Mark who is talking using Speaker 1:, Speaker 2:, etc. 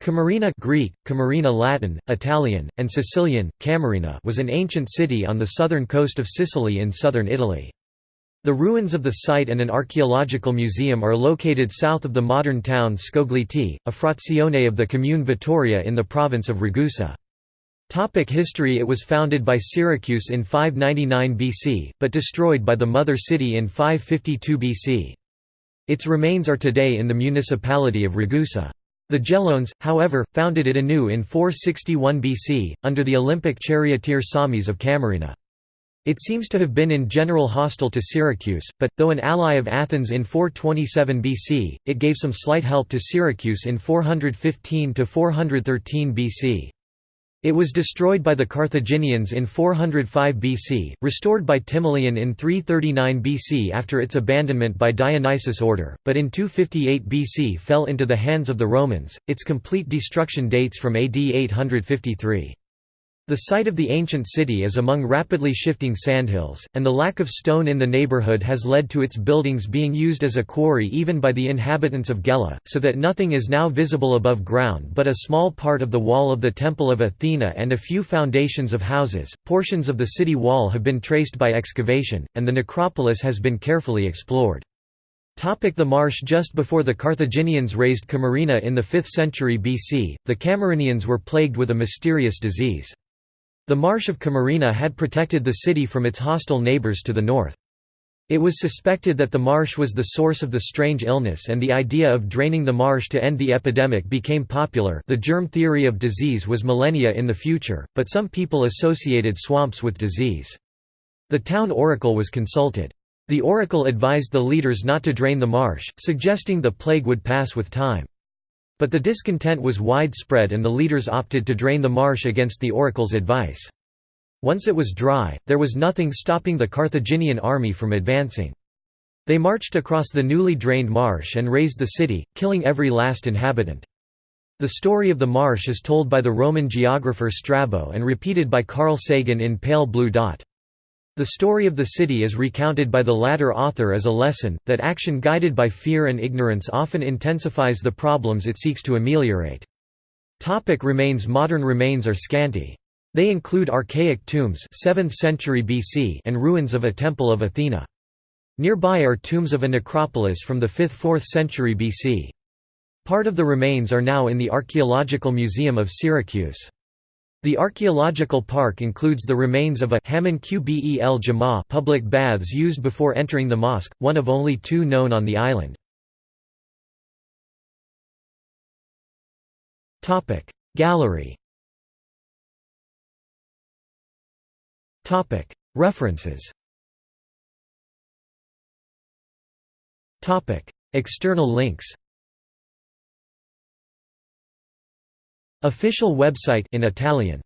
Speaker 1: Camarina Greek, Camarina Latin, Italian, and Sicilian, Camarina was an ancient city on the southern coast of Sicily in southern Italy. The ruins of the site and an archaeological museum are located south of the modern town Scogliti, a frazione of the commune Vittoria in the province of Ragusa. Topic history It was founded by Syracuse in 599 BC, but destroyed by the mother city in 552 BC. Its remains are today in the municipality of Ragusa. The Geloans, however, founded it anew in 461 BC, under the Olympic charioteer Psaumis of Camarina. It seems to have been in general hostile to Syracuse, but, though an ally of Athens in 427 BC, it gave some slight help to Syracuse in 415–413 BC. It was destroyed by the Carthaginians in 405 BC, restored by Timoleon in 339 BC after its abandonment by Dionysius' order, but in 258 BC fell into the hands of the Romans. Its complete destruction dates from AD 853. The site of the ancient city is among rapidly shifting sandhills, and the lack of stone in the neighborhood has led to its buildings being used as a quarry even by the inhabitants of Gela, so that nothing is now visible above ground but a small part of the wall of the Temple of Athena and a few foundations of houses. Portions of the city wall have been traced by excavation, and the necropolis has been carefully explored. The marsh Just before the Carthaginians razed Camarina in the 5th century BC, the Camarinians were plagued with a mysterious disease. The marsh of Camarina had protected the city from its hostile neighbors to the north. It was suspected that the marsh was the source of the strange illness and the idea of draining the marsh to end the epidemic became popular the germ theory of disease was millennia in the future, but some people associated swamps with disease. The town oracle was consulted. The oracle advised the leaders not to drain the marsh, suggesting the plague would pass with time. But the discontent was widespread and the leaders opted to drain the marsh against the oracle's advice. Once it was dry, there was nothing stopping the Carthaginian army from advancing. They marched across the newly drained marsh and razed the city, killing every last inhabitant. The story of the marsh is told by the Roman geographer Strabo and repeated by Carl Sagan in Pale Blue Dot. The story of the city is recounted by the latter author as a lesson, that action guided by fear and ignorance often intensifies the problems it seeks to ameliorate. Topic remains Modern remains are scanty. They include archaic tombs 7th century BC and ruins of a temple of Athena. Nearby are tombs of a necropolis from the 5th–4th century BC. Part of the remains are now in the Archaeological Museum of Syracuse. The archaeological park includes the remains of a Hammam Qbel Jama public baths used before entering the mosque, one of only two known on the island. Gallery References External links Official website in Italian